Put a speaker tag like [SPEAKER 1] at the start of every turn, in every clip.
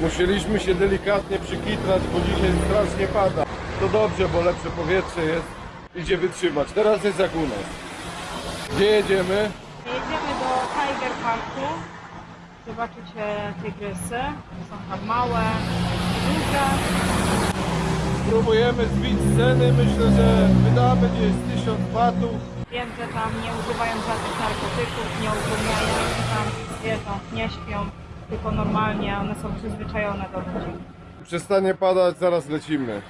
[SPEAKER 1] Musieliśmy się delikatnie przykitrać, bo dzisiaj strasznie pada. To dobrze, bo lepsze powietrze jest. Idzie wytrzymać. Teraz jest jak u nas. Gdzie jedziemy?
[SPEAKER 2] Jedziemy do Tiger Parku. Zobaczycie tygrysy. Są tam małe, duże.
[SPEAKER 1] Próbujemy zbić ceny. Myślę, że wydamy gdzieś 1000 batów.
[SPEAKER 2] Wiem, że tam nie używają żadnych narkotyków, nie utrudniają tam zwierząt, nie śpią, tylko normalnie one są przyzwyczajone do ludzi.
[SPEAKER 1] Przestanie padać, zaraz lecimy.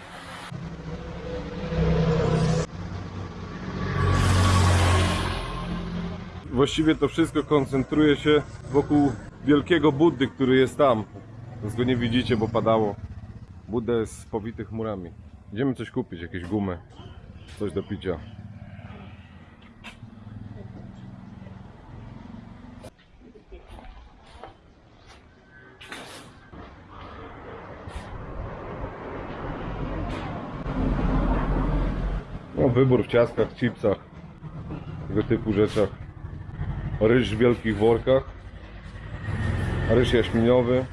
[SPEAKER 1] Właściwie to wszystko koncentruje się wokół wielkiego Buddy, który jest tam. Więc go nie widzicie, bo padało. Budda jest powity chmurami. Idziemy coś kupić, jakieś gumy, coś do picia. Wybór w ciastkach, chipsach, tego typu rzeczach. Ryż w wielkich workach. Ryż jaśminiowy.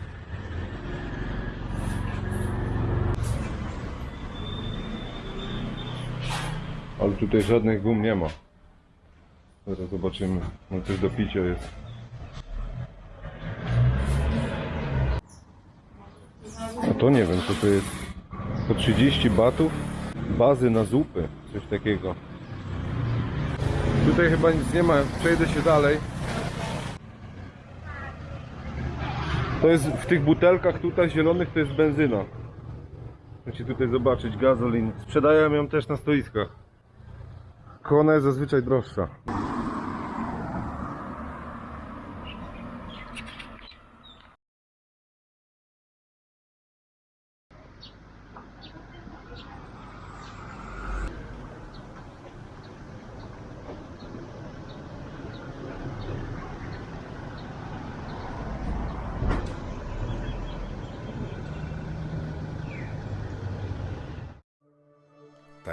[SPEAKER 1] Ale tutaj żadnych gum nie ma. Zaraz zobaczymy. No coś do picia jest. A to nie wiem co to jest. Po 30 batów bazy na zupy, coś takiego. Tutaj chyba nic nie ma, przejdę się dalej. To jest w tych butelkach tutaj zielonych to jest benzyna. Możecie tutaj zobaczyć gazolin. Sprzedają ją też na stoiskach. Tylko ona jest zazwyczaj droższa.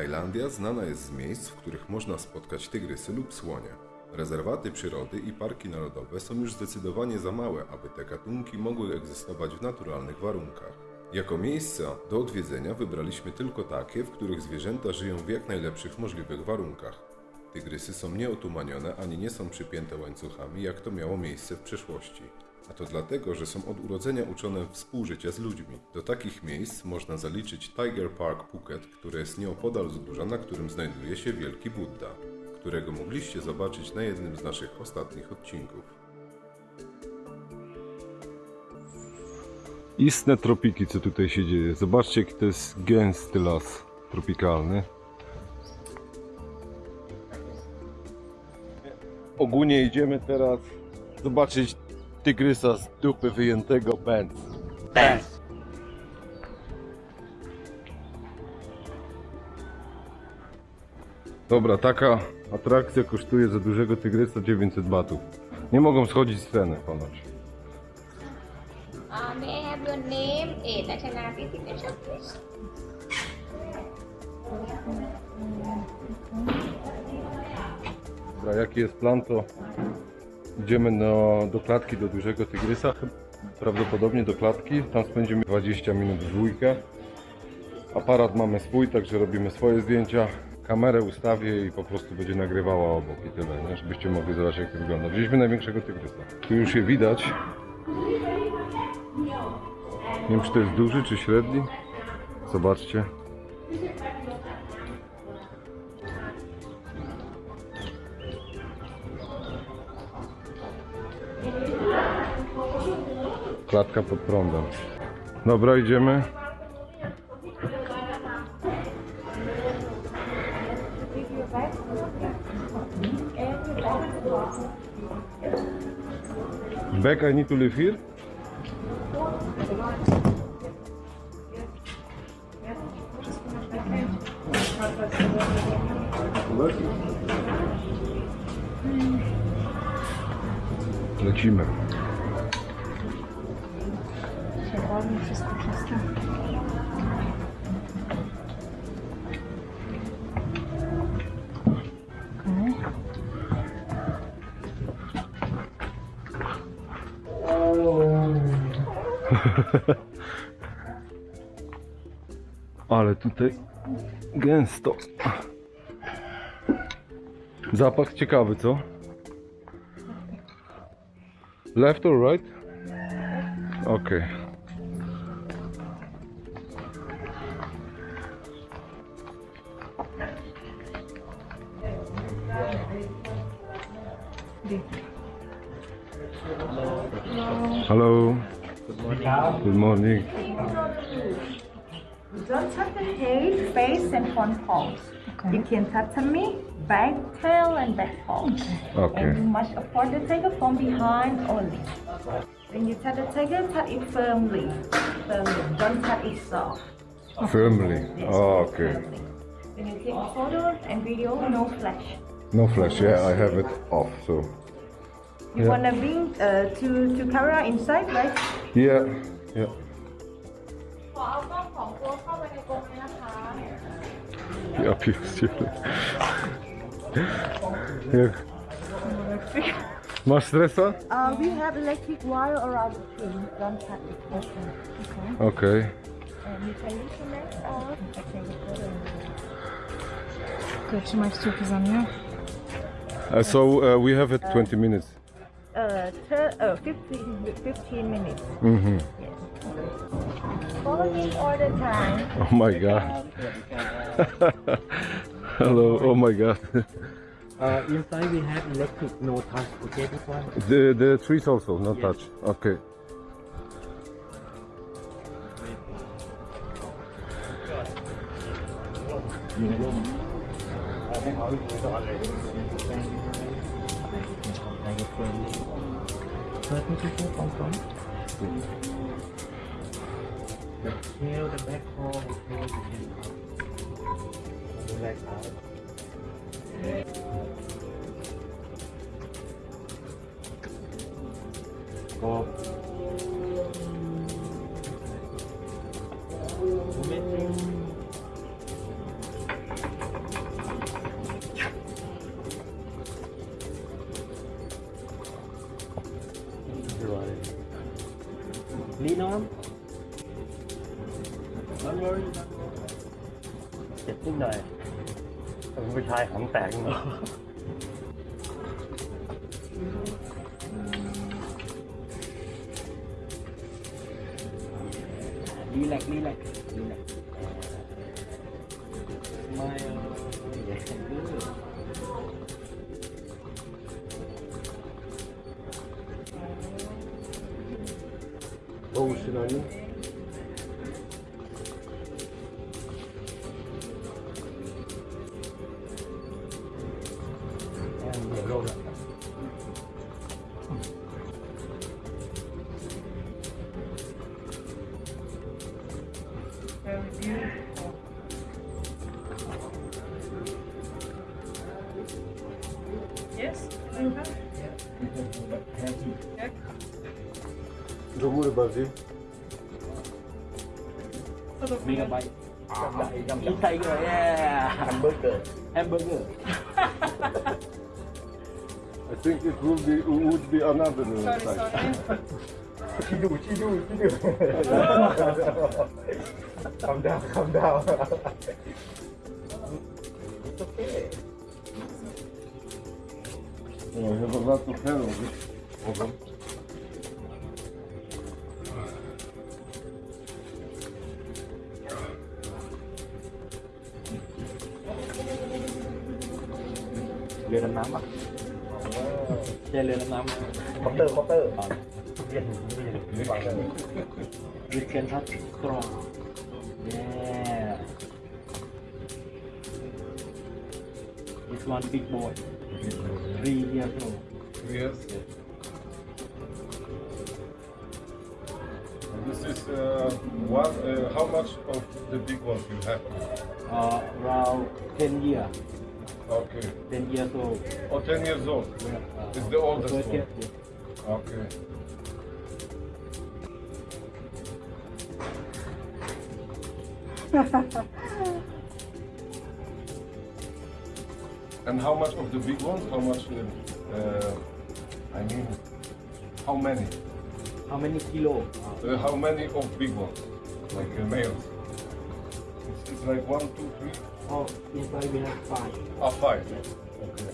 [SPEAKER 3] Tajlandia znana jest z miejsc, w których można spotkać tygrysy lub słonie. Rezerwaty przyrody i parki narodowe są już zdecydowanie za małe, aby te gatunki mogły egzystować w naturalnych warunkach. Jako miejsca do odwiedzenia wybraliśmy tylko takie, w których zwierzęta żyją w jak najlepszych możliwych warunkach. Tygrysy są nieotumanione ani nie są przypięte łańcuchami, jak to miało miejsce w przeszłości. A to dlatego, że są od urodzenia uczone współżycia z ludźmi. Do takich miejsc można zaliczyć Tiger Park Phuket, które jest nieopodal wzgórza, na którym znajduje się Wielki Buddha, którego mogliście zobaczyć na jednym z naszych ostatnich odcinków.
[SPEAKER 1] Istne tropiki, co tutaj się dzieje. Zobaczcie, jaki to jest gęsty las tropikalny. Ogólnie idziemy teraz zobaczyć tygrysa z dupy wyjętego Benz.
[SPEAKER 4] Benz.
[SPEAKER 1] Dobra, taka atrakcja kosztuje za dużego tygrysa 900 batów. Nie mogą schodzić z ceny ponoć.
[SPEAKER 5] Uh, may I have your name, age, nationality, signature, please?
[SPEAKER 1] Dobra, jaki jest plan, to idziemy do, do klatki do dużego tygrysa. Prawdopodobnie do klatki. Tam spędzimy 20 minut w dwójkę. Aparat mamy swój, także robimy swoje zdjęcia. Kamerę ustawię i po prostu będzie nagrywała obok i tyle, nie? żebyście mogli zobaczyć jak to wygląda. Wzięliśmy największego tygrysa. Tu już je widać. Nie wiem czy to jest duży czy średni. Zobaczcie. Klatka pod prądem. Dobra, idziemy. Back, I need to live here. Lecimy.
[SPEAKER 2] Wolno wszystko czyste.
[SPEAKER 1] Ale tutaj gęsto. Zapach ciekawy, co? Left or right? Okej. Hello. Good morning. Good morning.
[SPEAKER 4] Don't touch the head, face, and front paws. You can touch me, back, tail, and back paws.
[SPEAKER 1] Okay.
[SPEAKER 4] And you must approach the tiger from behind only. When you touch the tiger, touch it firmly. Firmly. Don't touch it soft.
[SPEAKER 1] Firmly.
[SPEAKER 4] Yes,
[SPEAKER 1] Oh, okay.
[SPEAKER 4] firmly. When you take a photo and video, no flash.
[SPEAKER 1] No flash, yeah, I have it off, so.
[SPEAKER 4] You
[SPEAKER 1] yeah.
[SPEAKER 4] wanna bring uh, to, to camera inside, right?
[SPEAKER 1] Yeah, yeah.
[SPEAKER 2] The obvious,
[SPEAKER 1] yeah.
[SPEAKER 4] Uh, we have electric wire around the tree. Don't cut it. Okay. okay.
[SPEAKER 2] Kaçırmak çok on ya.
[SPEAKER 1] Uh, so uh, we have it 20 minutes.
[SPEAKER 4] Uh, ter- uh 15, 15 minutes.
[SPEAKER 1] Mhm.
[SPEAKER 4] Follow me all the time.
[SPEAKER 1] Oh my god. Hello. Oh my god.
[SPEAKER 6] Uh, inside we have electric, no touch. Okay, this one.
[SPEAKER 1] The the trees also not touch. Okay
[SPEAKER 6] from where did people from? Boom. The tail, the back the tail, the back out. tạng nữa đi lạc đi lạc. Đi lạc. Mai dạy thành đứa được Oh, sinonimo. be, would be another uh, sorry, side. Sorry. Iduch, iduch, iduch. calm down, calm down. it's okay. Yeah, I have a lot of hair on this. Hold on. A mama. เรือดำ
[SPEAKER 1] น้ำค
[SPEAKER 2] อ
[SPEAKER 1] ป
[SPEAKER 2] เต
[SPEAKER 6] อร์ค
[SPEAKER 1] อปเตอร์เรียน
[SPEAKER 6] เรียนวิเคนทัตกรองเย้ this one big boy three years old
[SPEAKER 1] three years This is uh, one. Uh, how much of the big one you have?
[SPEAKER 6] Uh, around ten years.
[SPEAKER 1] Okay.
[SPEAKER 6] Ten years old.
[SPEAKER 1] Oh, ten years old.
[SPEAKER 6] Yeah.
[SPEAKER 1] It's the oldest one. Okay. and how much of the big ones? How much? Uh, uh, I mean, how many?
[SPEAKER 6] how many kilo
[SPEAKER 1] Uh, how many of big ones? Like uh, males? It's, it's like one, two, three,
[SPEAKER 6] oh inside we have five
[SPEAKER 1] ah, five. Okay.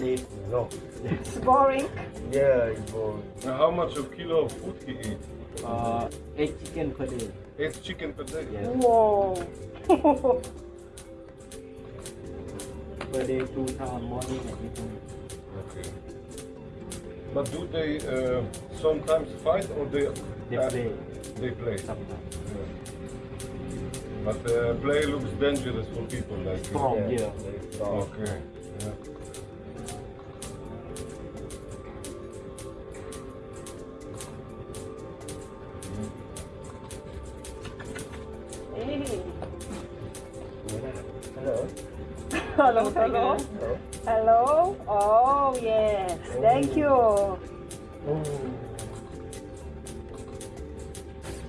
[SPEAKER 6] Sleep no
[SPEAKER 2] it's boring.
[SPEAKER 6] yeah it's boring
[SPEAKER 1] Now how much of kilo of food he eat?
[SPEAKER 6] uh eight chicken per day
[SPEAKER 1] Eight chicken per day?
[SPEAKER 6] yes
[SPEAKER 2] Wow.
[SPEAKER 6] per day two time morning and evening
[SPEAKER 1] Okay. But do they uh, sometimes fight or they
[SPEAKER 6] they
[SPEAKER 1] uh,
[SPEAKER 6] play
[SPEAKER 1] They play.
[SPEAKER 6] sometimes
[SPEAKER 1] Yeah. But uh, play looks dangerous for people like
[SPEAKER 6] strong
[SPEAKER 1] you.
[SPEAKER 6] yeah strong
[SPEAKER 1] Okay. Yeah.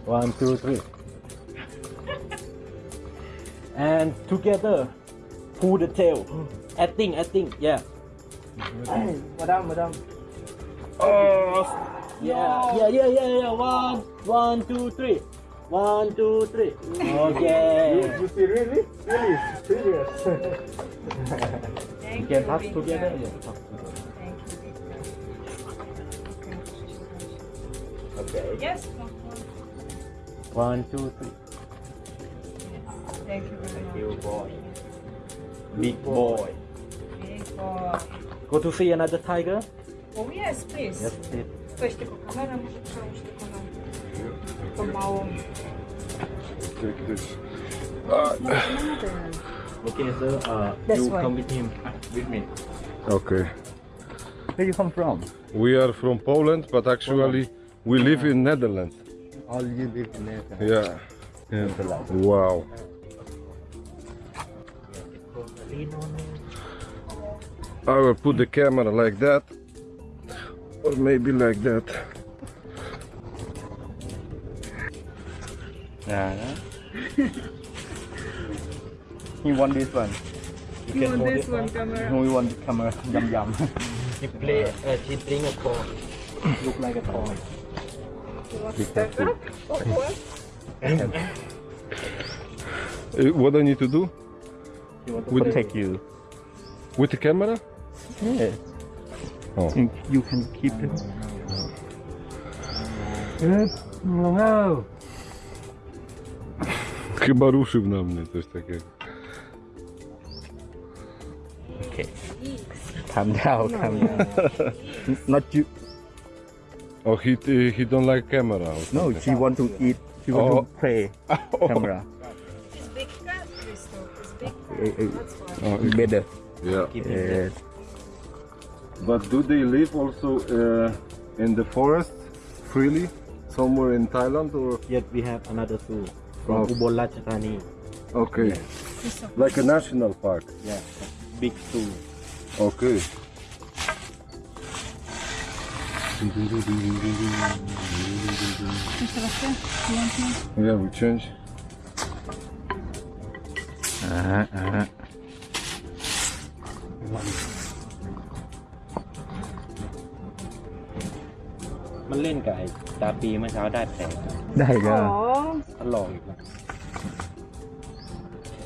[SPEAKER 6] One, two, three. and together, pull the tail. Acting, acting, yeah. madam, madam. Oh, yeah, yeah, yeah, yeah, yeah. One, one, two, three. One, two, three. Okay. you, see, really, really serious.
[SPEAKER 2] Thank
[SPEAKER 6] you can
[SPEAKER 2] you,
[SPEAKER 6] touch
[SPEAKER 2] Victor.
[SPEAKER 6] together. Yeah.
[SPEAKER 2] Thank you,
[SPEAKER 6] Okay.
[SPEAKER 2] Yes.
[SPEAKER 6] One, two, three.
[SPEAKER 2] Thank you very
[SPEAKER 6] Thank
[SPEAKER 2] much.
[SPEAKER 6] you, boy. Big boy.
[SPEAKER 2] Big boy.
[SPEAKER 6] Go to see another tiger.
[SPEAKER 2] Oh, yes, please.
[SPEAKER 6] Yes, please.
[SPEAKER 2] Weź tylko kamerę, może przełóż tylko na tą małą.
[SPEAKER 1] Take this.
[SPEAKER 6] Okay, sir. Uh,
[SPEAKER 2] This
[SPEAKER 6] you
[SPEAKER 2] way.
[SPEAKER 6] come with him, with me.
[SPEAKER 1] Okay.
[SPEAKER 6] Where you come from?
[SPEAKER 1] We are from Poland, but actually we live in Netherlands.
[SPEAKER 6] All you live in there.
[SPEAKER 1] Yeah. yeah. Wow. I will put the camera like that, or maybe like that.
[SPEAKER 6] Yeah. he want this one. You,
[SPEAKER 2] want this one, camera?
[SPEAKER 6] We want the camera. Yum yum. he play. Uh, he drink a corn. Look like a toy.
[SPEAKER 1] Uh, what I need to do
[SPEAKER 6] He want to
[SPEAKER 1] With-
[SPEAKER 6] protect you.
[SPEAKER 1] with the camera?
[SPEAKER 6] Yes.
[SPEAKER 1] Oh.
[SPEAKER 6] You can keep it. No.
[SPEAKER 1] Chyba ruszył na mnie coś takiego.
[SPEAKER 6] Okay. Calm down. Calm down. Not you.
[SPEAKER 1] Oh, he he don't like camera. or
[SPEAKER 6] No,
[SPEAKER 1] something.
[SPEAKER 6] she want to eat. She want
[SPEAKER 1] Oh.
[SPEAKER 6] to play. Camera.
[SPEAKER 2] It's big cat, Crystal. It's big
[SPEAKER 6] eh,
[SPEAKER 2] That's why.
[SPEAKER 1] Oh,
[SPEAKER 6] Better.
[SPEAKER 1] yeah.
[SPEAKER 6] Yes.
[SPEAKER 1] But do they live also uh, in the forest freely, somewhere in Thailand or?
[SPEAKER 6] Yet we have another zoo from
[SPEAKER 1] Oh.
[SPEAKER 6] Ubon Ratchathani.
[SPEAKER 1] Okay, like a national park.
[SPEAKER 6] Yeah, big zoo.
[SPEAKER 1] Okay. Yeah, we change.
[SPEAKER 6] Uh-huh, uh-huh.มันเล่นกับไอ้ตาปีเมื่อเช้าได้แผล
[SPEAKER 7] ได้ก็
[SPEAKER 2] Oh,
[SPEAKER 6] ทดลองอีกนะ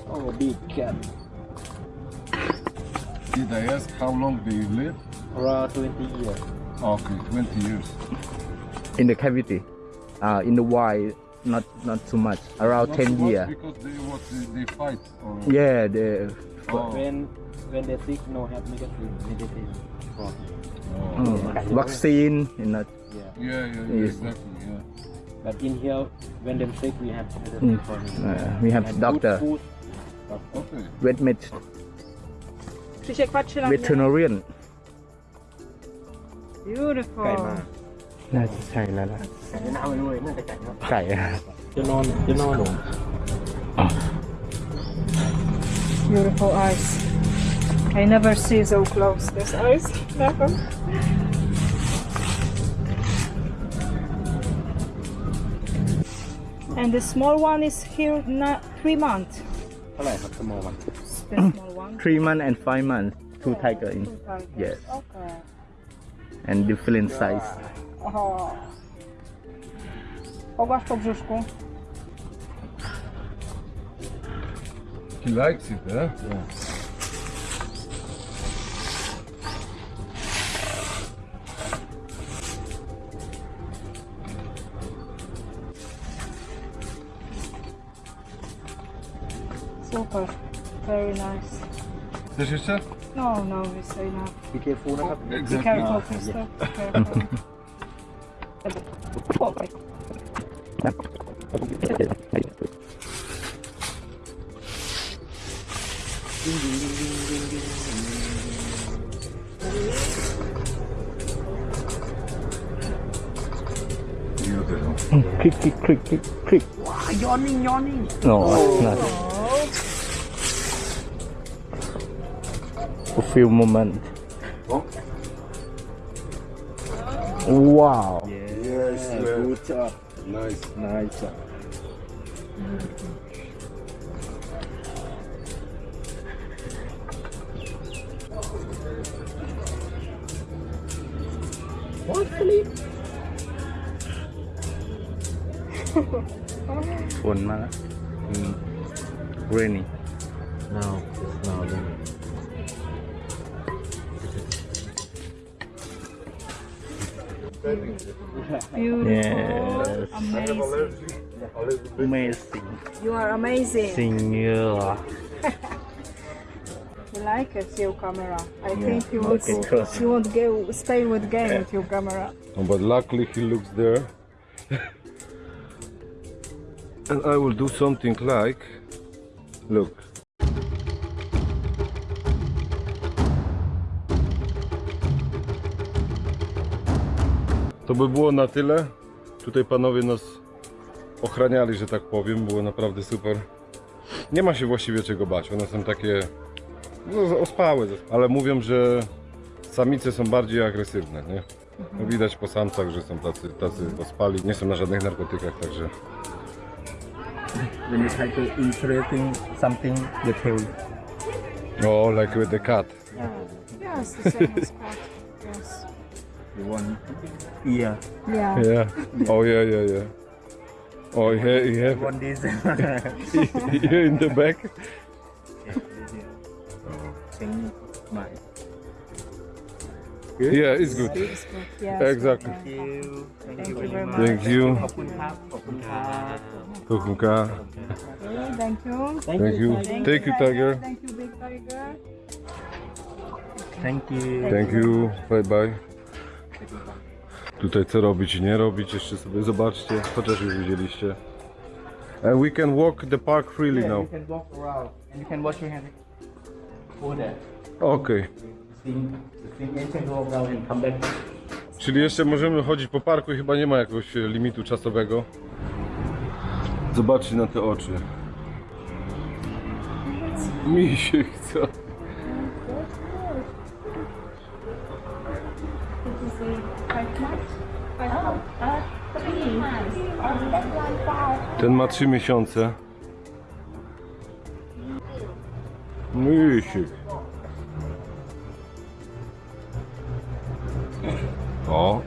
[SPEAKER 6] โอ้บิ๊กแคท
[SPEAKER 1] Did I ask how long they live?
[SPEAKER 6] around 20 years
[SPEAKER 1] Okay, 20 years.
[SPEAKER 7] in the cavity uh, in the wild not not too much around
[SPEAKER 1] Not
[SPEAKER 7] 10
[SPEAKER 1] so much
[SPEAKER 7] year
[SPEAKER 1] Because they what they, they fight. Or...
[SPEAKER 7] yeah the
[SPEAKER 1] Oh.
[SPEAKER 6] when when they sick no have medicine medicine for
[SPEAKER 1] Oh.
[SPEAKER 7] uh, vaccine you know
[SPEAKER 6] yeah
[SPEAKER 1] Yeah, yeah, yeah,
[SPEAKER 7] Yes.
[SPEAKER 1] exactly. Yeah.
[SPEAKER 6] but in here when they sick we have medicine
[SPEAKER 7] Mm.
[SPEAKER 6] for him
[SPEAKER 7] uh, we have
[SPEAKER 6] And
[SPEAKER 7] doctor
[SPEAKER 6] food.
[SPEAKER 1] Okay.
[SPEAKER 7] vet med
[SPEAKER 2] Krzysiek patrzy
[SPEAKER 7] veterinarian
[SPEAKER 2] Beautiful.
[SPEAKER 6] ไก่มา
[SPEAKER 7] น่าจะใช่แล้วล่ะ
[SPEAKER 6] ไก่หน้าไม่รู้เลยน่าจะไก่เนาะ
[SPEAKER 7] ไก่
[SPEAKER 6] จะนอนจะนอนหนู
[SPEAKER 2] Beautiful eyes. I never see so close these eyes. Never. And the small one is here na three months.
[SPEAKER 6] เท่าไหร่ครับ small one
[SPEAKER 2] The small one.
[SPEAKER 7] Three months and five months. Two tiger in. Yes.
[SPEAKER 2] Okay.
[SPEAKER 7] And different size.
[SPEAKER 2] Aha. Pogłasz po brzuszku.
[SPEAKER 1] He likes it, eh?
[SPEAKER 2] Super. No, no, it's enough.
[SPEAKER 6] Be careful, oh, exactly.
[SPEAKER 2] Be careful, Christoph. Be careful. oh, right.
[SPEAKER 7] Click, click, click, click, click.
[SPEAKER 6] Wow, yawning, yawning.
[SPEAKER 7] No, oh. A few moments. Wow.
[SPEAKER 1] Yes,
[SPEAKER 6] good job
[SPEAKER 1] Nice.
[SPEAKER 6] nice job What
[SPEAKER 7] ฝนมาแล้วอืม rainy
[SPEAKER 2] Beautiful.
[SPEAKER 7] Yes.
[SPEAKER 2] Amazing.
[SPEAKER 7] amazing
[SPEAKER 2] You are amazing.
[SPEAKER 7] singer
[SPEAKER 2] You like it, your camera. I think you would,
[SPEAKER 7] Okay,
[SPEAKER 2] you won't go, stay with game with your camera.
[SPEAKER 1] Oh, but luckily he looks there. and I will do something like. Look. To by było na tyle. Tutaj panowie nas ochraniali, że tak powiem. Było naprawdę super. Nie ma się właściwie czego bać. One są takie no, ospałe, ale mówią, że samice są bardziej agresywne, nie? No, widać po samcach, że są tacy, tacy ospali, nie są na żadnych narkotykach, także
[SPEAKER 6] when you try to something they tell you
[SPEAKER 1] o, like with the cat.
[SPEAKER 2] Yes, the same as cat.
[SPEAKER 6] One ear.
[SPEAKER 2] Yeah.
[SPEAKER 1] Yeah. Oh yeah, yeah, yeah. Oh, yeah, yeah.
[SPEAKER 6] you
[SPEAKER 1] have
[SPEAKER 6] one this
[SPEAKER 1] here in the back.
[SPEAKER 6] Good?
[SPEAKER 1] Yeah, it's good.
[SPEAKER 2] Yeah,
[SPEAKER 1] exactly.
[SPEAKER 6] Thank you. Thank you.
[SPEAKER 1] Thank you.
[SPEAKER 2] Thank you.
[SPEAKER 1] Thank you. Thank you, Tiger.
[SPEAKER 2] Thank you, Big Tiger.
[SPEAKER 6] Thank you.
[SPEAKER 1] Thank you. Bye bye. Tutaj co robić i nie robić, jeszcze sobie zobaczcie, chociaż już widzieliście. And we can walk the park freely
[SPEAKER 6] yeah,
[SPEAKER 1] now.
[SPEAKER 6] you can walk around and you can wash your hands over there
[SPEAKER 1] Okay.
[SPEAKER 6] sing the sing and can go around and come back
[SPEAKER 1] Czyli jeszcze możemy chodzić po parku i chyba nie ma jakiegoś e, limitu czasowego. Zobaczcie na te oczy. Mi się chce. Ten ma 3 miesiące. Misiek. O.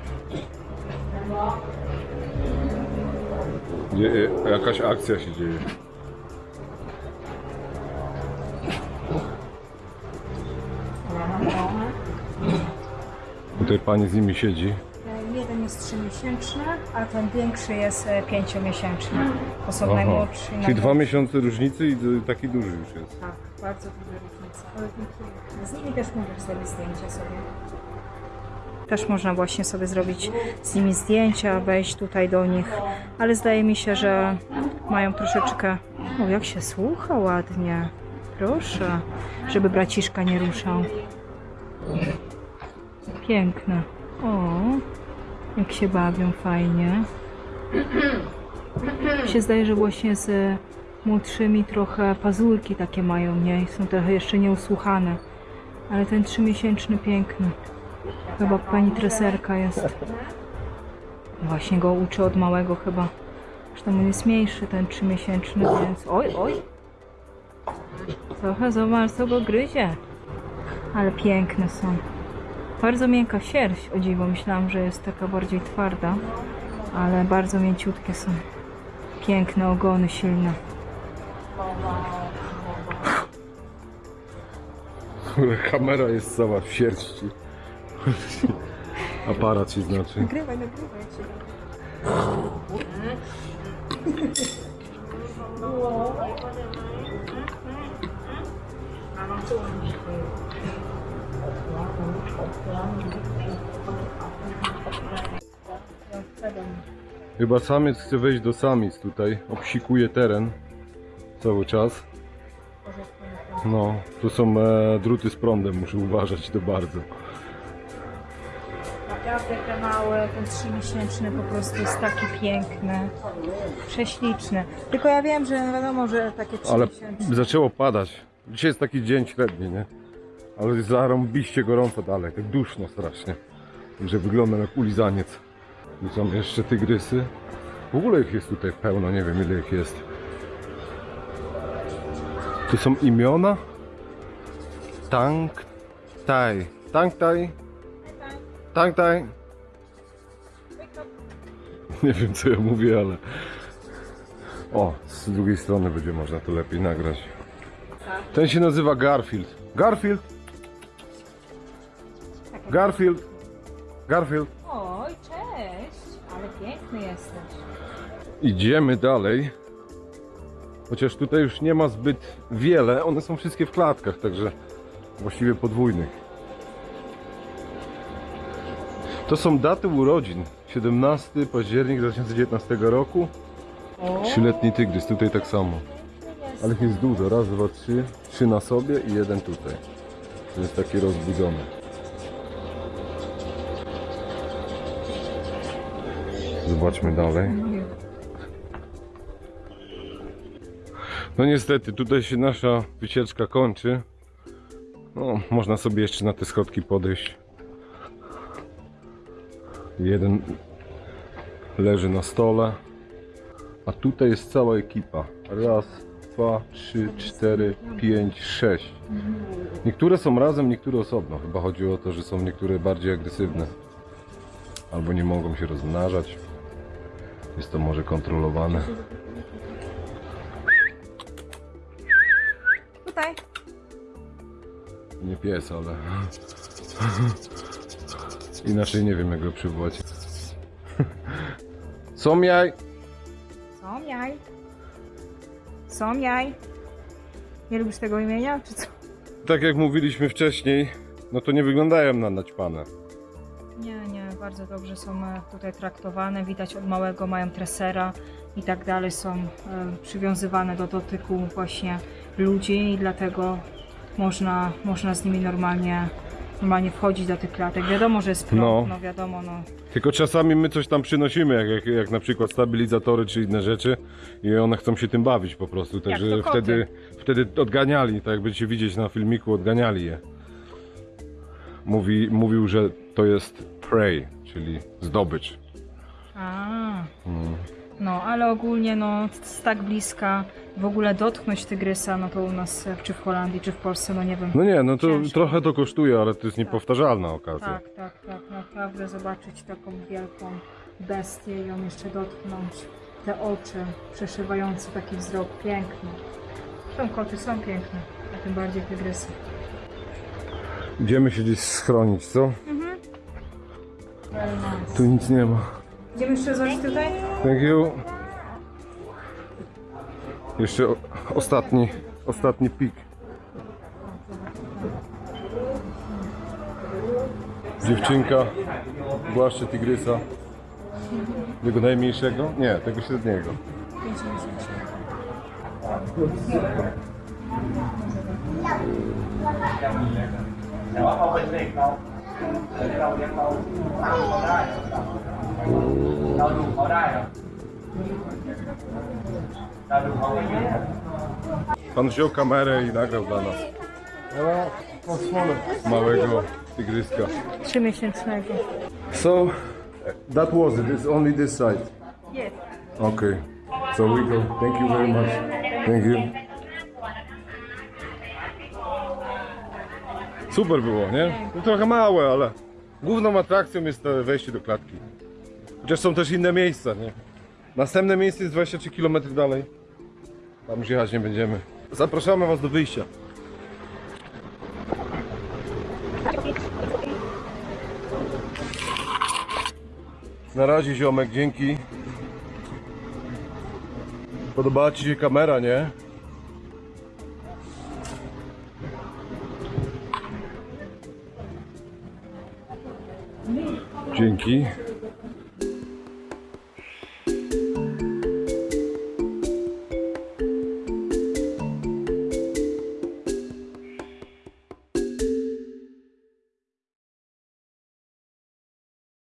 [SPEAKER 1] Je, je, jakaś akcja się dzieje. Tutaj pani z nimi siedzi.
[SPEAKER 2] Jeden jest 3-miesięczny, a ten większy jest 5-miesięczny. To są najmłodsi.
[SPEAKER 1] Czyli
[SPEAKER 2] najmłodsi.
[SPEAKER 1] dwa miesiące różnicy i d- taki duży już jest.
[SPEAKER 2] Tak, bardzo duże różnice. Ale dziękuję. Z nimi też możesz zrobić zdjęcie sobie. Też można właśnie sobie zrobić z nimi zdjęcia, wejść tutaj do nich, ale zdaje mi się, że mają troszeczkę. O, jak się słucha ładnie. Proszę, żeby braciszka nie ruszał. Piękne. O, jak się bawią fajnie. się zdaje, że właśnie z młodszymi trochę pazurki takie mają, nie? I Są trochę jeszcze nieusłuchane. Ale ten trzymiesięczny piękny. Chyba pani treserka jest. Właśnie go uczy od małego chyba Zresztą mój jest mniejszy, ten trzymiesięczny, więc oj, oj. Trochę zobacz, co go gryzie. Ale piękne są. Bardzo miękka sierść, o dziwo. Myślałam, że jest taka bardziej twarda, ale bardzo mięciutkie są. Piękne ogony, silne.
[SPEAKER 1] Kamera jest cała w sierści. Aparat się znaczy.
[SPEAKER 2] Nagrywaj, nagrywaj.
[SPEAKER 1] Chyba samiec chce wejść do samic tutaj. Obsikuje teren cały czas. No, tu są e, druty z prądem, muszę uważać to bardzo.
[SPEAKER 2] Naprawdę te małe, ten trzymiesięczny po prostu jest taki piękny, prześliczny. Tylko ja wiem, że wiadomo, że takie
[SPEAKER 1] Ale
[SPEAKER 2] trzymiesięczne...
[SPEAKER 1] zaczęło padać. Dzisiaj jest taki dzień średni, nie? Ale jest zarąbiście gorąco dalej, tak duszno strasznie. Że wyglądam jak ulizaniec. Tu są jeszcze tygrysy. W ogóle ich jest tutaj pełno, nie wiem ile ich jest. Tu są imiona. Tang Tai. Tang Tai. Tang Tai. Nie wiem co ja mówię, ale... O, z drugiej strony będzie można to lepiej nagrać. Ten się nazywa Garfield. Garfield! Garfield! Garfield!
[SPEAKER 2] Oj, cześć! Ale piękny jesteś.
[SPEAKER 1] Idziemy dalej. Chociaż tutaj już nie ma zbyt wiele. One są wszystkie w klatkach, także właściwie podwójnych. To są daty urodzin. 17 październik 2019 roku. Trzyletni tygrys, tutaj tak samo. Ale ich jest dużo. Raz, dwa, trzy. Trzy na sobie i jeden tutaj. To jest taki rozbudzony. Zobaczmy dalej. No niestety, tutaj się nasza wycieczka kończy. No, można sobie jeszcze na te schodki podejść. Jeden leży na stole. A tutaj jest cała ekipa. Raz, dwa, trzy, cztery, pięć, sześć. Niektóre są razem, niektóre osobno. Chyba chodzi o to, że są niektóre bardziej agresywne. Albo nie mogą się rozmnażać. Jest to może kontrolowane.
[SPEAKER 2] Tutaj.
[SPEAKER 1] Nie pies, ale... Inaczej nie wiem jak go przywołać. Są jaj!
[SPEAKER 2] Są jaj. Są jaj. Nie lubisz tego imienia, czy co?
[SPEAKER 1] Tak jak mówiliśmy wcześniej, no to nie wyglądają na naćpane.
[SPEAKER 2] Bardzo dobrze są e, tutaj traktowane. Widać od małego mają tresera i tak dalej. Są e, przywiązywane do dotyku właśnie ludzi i dlatego można, można z nimi normalnie, normalnie wchodzić do tych klatek. Wiadomo, że jest prąd,
[SPEAKER 1] No.
[SPEAKER 2] no, wiadomo, no.
[SPEAKER 1] Tylko czasami my coś tam przynosimy, jak, jak, jak na przykład stabilizatory czy inne rzeczy i one chcą się tym bawić po prostu, także wtedy, wtedy odganiali, tak jak będziecie widzieć na filmiku, odganiali je. Mówi, mówił, że to jest prey, czyli zdobycz.
[SPEAKER 2] A.
[SPEAKER 1] Mm.
[SPEAKER 2] No, ale ogólnie no, z tak bliska w ogóle dotknąć tygrysa, no to u nas czy w Holandii, czy w Polsce, no nie wiem.
[SPEAKER 1] No nie, no to
[SPEAKER 2] Ciężko.
[SPEAKER 1] trochę to kosztuje, ale to jest niepowtarzalna okazja.
[SPEAKER 2] Tak, tak, tak, naprawdę zobaczyć taką wielką bestię i ją jeszcze dotknąć. Te oczy przeszywające taki wzrok piękny. Są koty, są piękne, a tym bardziej tygrysy.
[SPEAKER 1] Idziemy się gdzieś schronić, co?
[SPEAKER 2] Nice.
[SPEAKER 1] Tu nic nie ma.
[SPEAKER 2] Idziemy jeszcze zobaczyć tutaj?
[SPEAKER 1] Thank you. Jeszcze ostatni, ostatni pik. Dziewczynka głaszcze tygrysa. Tego najmniejszego? Nie, tego średniego. เรา
[SPEAKER 8] เลี้ยงเขาตั้งเขาได้
[SPEAKER 1] wziął kamerę i nagrał dla nas. Małego tygryska.
[SPEAKER 2] Trzymiesięcznego.
[SPEAKER 1] So, that was it. It's only this side.
[SPEAKER 2] Yes.
[SPEAKER 1] Okay. So we go. Thank you very much. Thank you. Super było, nie? No trochę małe, ale główną atrakcją jest wejście do klatki. Chociaż są też inne miejsca, nie? Następne miejsce jest 23 km dalej. Tam już jechać nie będziemy. Zapraszamy Was do wyjścia. Na razie ziomek, dzięki. Podobała Ci się kamera, nie? Dzięki.